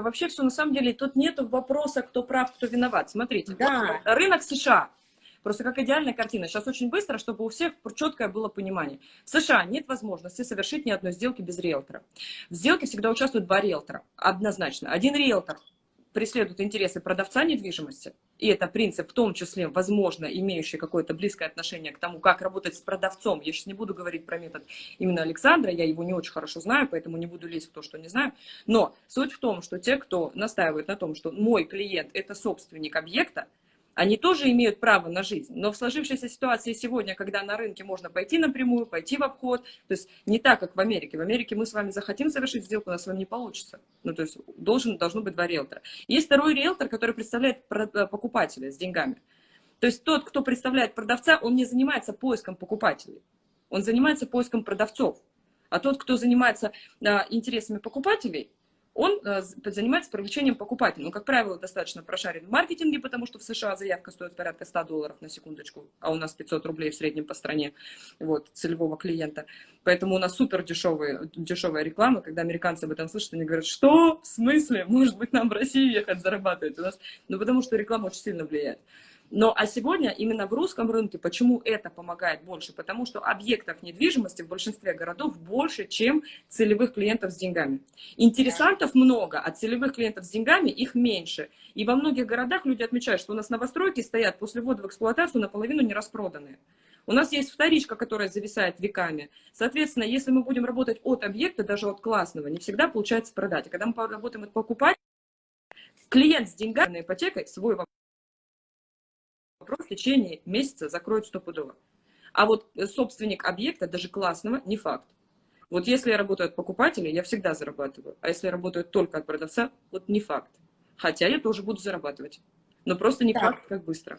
вообще все на самом деле, тут нет вопроса, кто прав, кто виноват. Смотрите, Да. вот рынок США, просто как идеальная картина. Сейчас очень быстро, чтобы у всех четкое было понимание. В США нет возможности совершить ни одной сделки без риэлтора. В сделке всегда участвуют два риэлтора, однозначно. Один риэлтор преследует интересы продавца недвижимости, и это принцип, в том числе, возможно, имеющий какое-то близкое отношение к тому, как работать с продавцом. Я сейчас не буду говорить про метод именно Александра, я его не очень хорошо знаю, поэтому не буду лезть в то, что не знаю. Но суть в том, что те, кто настаивает на том, что мой клиент – это собственник объекта, они тоже имеют право на жизнь. Но в сложившейся ситуации сегодня, когда на рынке можно пойти напрямую, пойти в обход, то есть не так, как в Америке. В Америке мы с вами захотим совершить сделку, у нас с вами не получится. Ну, то есть должен, должно быть два риэлтора. Есть второй риэлтор, который представляет э, покупателя с деньгами. То есть тот, кто представляет продавца, он не занимается поиском покупателей. Он занимается поиском продавцов. А тот, кто занимается а, интересами покупателей, он э, занимается привлечением покупателей. Ну, как правило, достаточно прошарен в маркетинге, потому что в США заявка стоит порядка 100 долларов на секундочку, а у нас 500 рублей в среднем по стране, вот, целевого клиента. Поэтому у нас супер дешевые, дешевая реклама, когда американцы об этом слышат, они говорят, что? В смысле? Может быть, нам в Россию ехать зарабатывать? У нас... Ну, потому что реклама очень сильно влияет. Но а сегодня именно в русском рынке, почему это помогает больше? Потому что объектов недвижимости в большинстве городов больше, чем целевых клиентов с деньгами. Интересантов много, а целевых клиентов с деньгами их меньше. И во многих городах люди отмечают, что у нас новостройки стоят после ввода в эксплуатацию наполовину не распроданные. У нас есть вторичка, которая зависает веками. Соответственно, если мы будем работать от объекта, даже от классного, не всегда получается продать. А когда мы работаем от покупателя, клиент с деньгами ипотекой свой вопрос вопрос в течение месяца закроют стопудово. А вот собственник объекта, даже классного, не факт. Вот если я работаю от покупателя, я всегда зарабатываю. А если я работаю только от продавца, вот не факт. Хотя я тоже буду зарабатывать. Но просто не так. факт, как быстро.